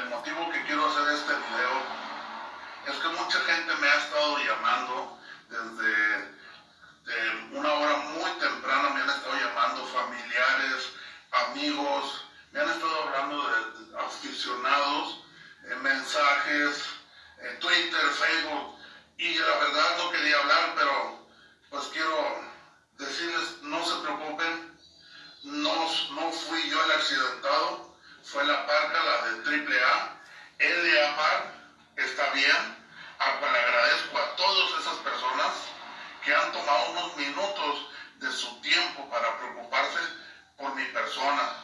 motivo que quiero hacer este video es que mucha gente me ha estado llamando desde una hora muy temprana, me han estado llamando familiares, amigos, me han estado hablando de, aficionados, en mensajes, en Twitter, Facebook, y la verdad no quería hablar, pero pues quiero decirles, no se preocupen, no, no fui yo el accidentado, fue la parca, la de AAA, LA Park, está bien, a cual agradezco a todas esas personas que han tomado unos minutos de su tiempo para preocuparse por mi persona,